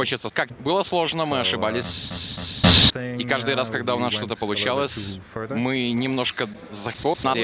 хочется... Как было сложно, мы ошибались. И каждый раз, когда у нас что-то получалось, мы немножко закосали